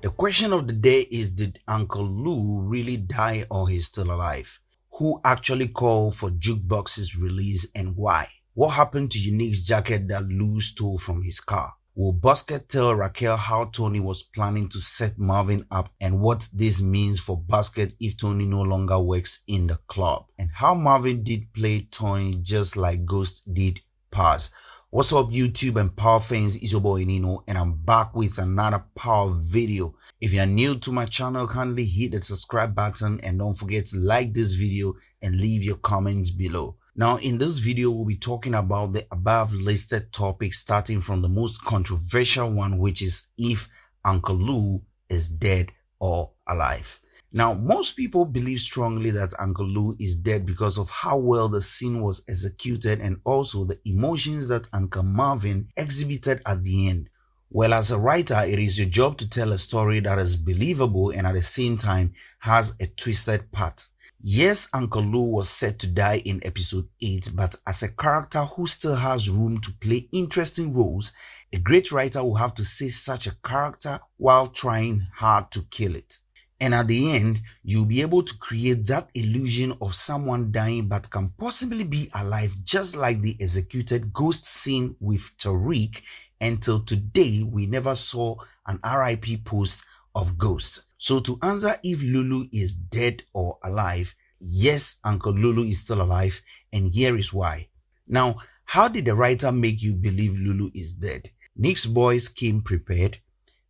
The question of the day is Did Uncle Lou really die or he's still alive? Who actually called for Jukebox's release and why? What happened to Unique's jacket that Lou stole from his car? Will Basket tell Raquel how Tony was planning to set Marvin up and what this means for Basket if Tony no longer works in the club? And how Marvin did play Tony just like Ghost did Paz. What's up YouTube and Power fans, it's your boy Nino and I'm back with another Power video. If you're new to my channel, kindly hit the subscribe button and don't forget to like this video and leave your comments below. Now, in this video, we'll be talking about the above listed topics, starting from the most controversial one, which is if Uncle Lou is dead or alive. Now, most people believe strongly that Uncle Lou is dead because of how well the scene was executed and also the emotions that Uncle Marvin exhibited at the end. Well, as a writer, it is your job to tell a story that is believable and at the same time has a twisted part. Yes, Uncle Lou was set to die in episode 8, but as a character who still has room to play interesting roles, a great writer will have to say such a character while trying hard to kill it. And at the end, you'll be able to create that illusion of someone dying but can possibly be alive just like the executed ghost scene with Tariq until today we never saw an RIP post of Ghost. So to answer if Lulu is dead or alive, yes, Uncle Lulu is still alive and here is why. Now, how did the writer make you believe Lulu is dead? Nick's boys came prepared.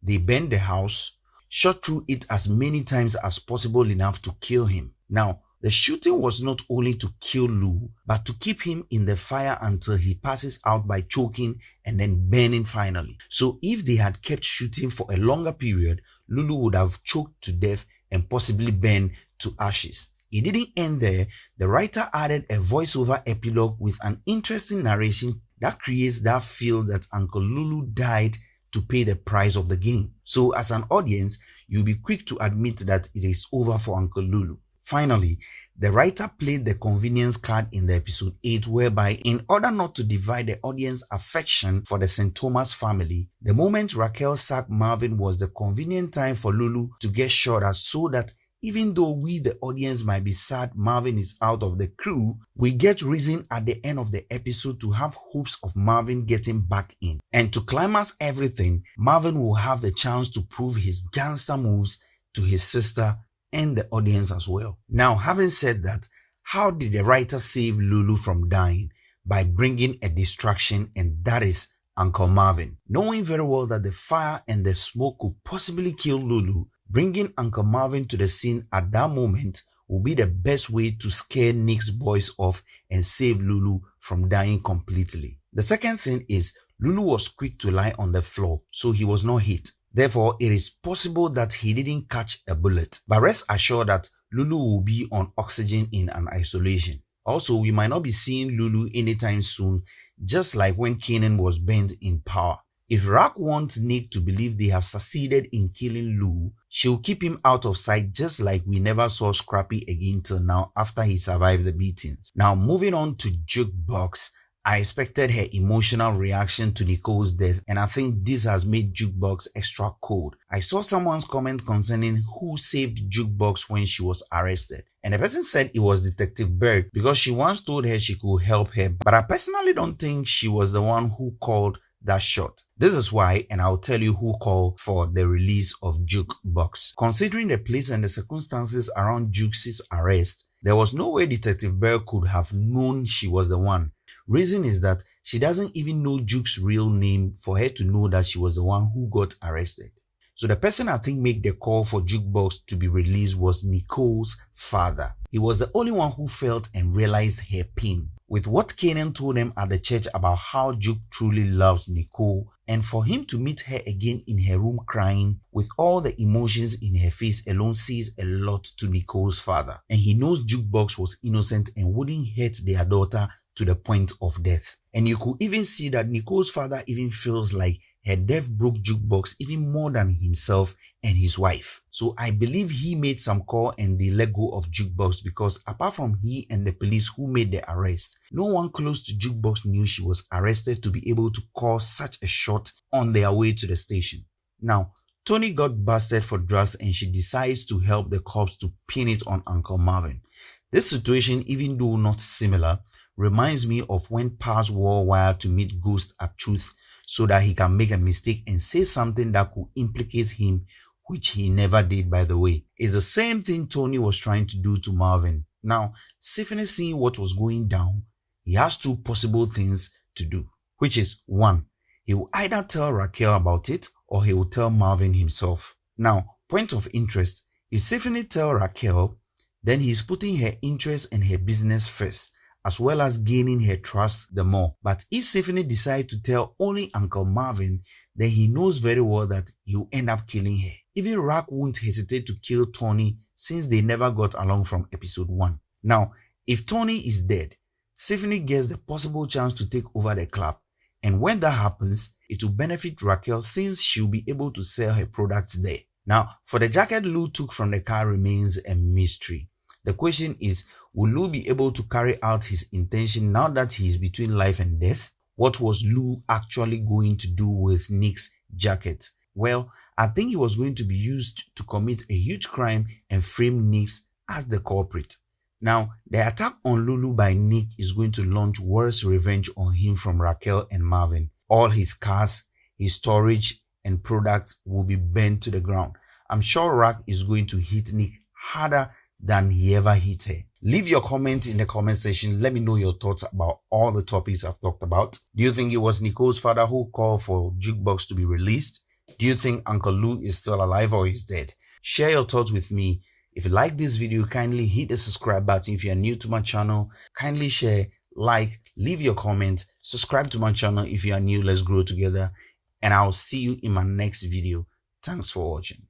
They burned the house, shot through it as many times as possible enough to kill him. Now, the shooting was not only to kill Lou, but to keep him in the fire until he passes out by choking and then burning finally. So if they had kept shooting for a longer period, Lulu would have choked to death and possibly burned to ashes. It didn't end there. The writer added a voiceover epilogue with an interesting narration that creates that feel that Uncle Lulu died to pay the price of the game. So as an audience, you'll be quick to admit that it is over for Uncle Lulu. Finally, the writer played the convenience card in the episode 8 whereby in order not to divide the audience affection for the St. Thomas family, the moment Raquel sacked Marvin was the convenient time for Lulu to get shot at so that even though we the audience might be sad Marvin is out of the crew, we get reason at the end of the episode to have hopes of Marvin getting back in. And to climax everything, Marvin will have the chance to prove his gangster moves to his sister and the audience as well. Now, having said that, how did the writer save Lulu from dying? By bringing a distraction, and that is Uncle Marvin. Knowing very well that the fire and the smoke could possibly kill Lulu, bringing Uncle Marvin to the scene at that moment will be the best way to scare Nick's boys off and save Lulu from dying completely. The second thing is Lulu was quick to lie on the floor, so he was not hit. Therefore, it is possible that he didn't catch a bullet. But rest assured that Lulu will be on oxygen in an isolation. Also, we might not be seeing Lulu anytime soon, just like when Kanan was burned in power. If Rack wants Nick to believe they have succeeded in killing Lou, she'll keep him out of sight just like we never saw Scrappy again till now after he survived the beatings. Now moving on to Jukebox, I expected her emotional reaction to Nicole's death and I think this has made Jukebox extra cold. I saw someone's comment concerning who saved Jukebox when she was arrested. And the person said it was Detective Berg because she once told her she could help her. But I personally don't think she was the one who called that shot. This is why, and I'll tell you who called for the release of Jukebox. Considering the place and the circumstances around Jukes' arrest, there was no way Detective Bell could have known she was the one. Reason is that she doesn't even know Juke's real name for her to know that she was the one who got arrested. So the person I think made the call for Jukebox to be released was Nicole's father. He was the only one who felt and realized her pain. With what Kanan told him at the church about how Juke truly loves Nicole and for him to meet her again in her room crying with all the emotions in her face alone says a lot to Nicole's father. And he knows Jukebox was innocent and wouldn't hurt their daughter to the point of death. And you could even see that Nicole's father even feels like her death broke Jukebox even more than himself and his wife. So I believe he made some call and they let go of Jukebox because apart from he and the police who made the arrest, no one close to Jukebox knew she was arrested to be able to call such a shot on their way to the station. Now, Tony got busted for drugs and she decides to help the cops to pin it on Uncle Marvin. This situation, even though not similar, reminds me of when Paz wore wire to meet Ghost at Truth so that he can make a mistake and say something that could implicate him, which he never did, by the way. It's the same thing Tony was trying to do to Marvin. Now, Symphony seeing what was going down, he has two possible things to do, which is one, he will either tell Raquel about it or he will tell Marvin himself. Now, point of interest, if Symphony tell Raquel, then he's putting her interest and her business first as well as gaining her trust the more. But if Stephanie decides to tell only Uncle Marvin, then he knows very well that he'll end up killing her. Even Rack won't hesitate to kill Tony since they never got along from episode 1. Now, if Tony is dead, Stephanie gets the possible chance to take over the club. And when that happens, it will benefit Raquel since she'll be able to sell her products there. Now, for the jacket Lou took from the car remains a mystery. The question is, will Lou be able to carry out his intention now that he is between life and death? What was Lou actually going to do with Nick's jacket? Well, I think it was going to be used to commit a huge crime and frame Nick as the culprit. Now, the attack on Lulu by Nick is going to launch worse revenge on him from Raquel and Marvin. All his cars, his storage, and products will be burned to the ground. I'm sure Rack is going to hit Nick harder than he ever hit her. Leave your comment in the comment section. Let me know your thoughts about all the topics I've talked about. Do you think it was Nicole's father who called for Jukebox to be released? Do you think Uncle Lou is still alive or is dead? Share your thoughts with me. If you like this video, kindly hit the subscribe button. If you are new to my channel, kindly share, like, leave your comment, subscribe to my channel if you are new. Let's grow together. And I'll see you in my next video. Thanks for watching.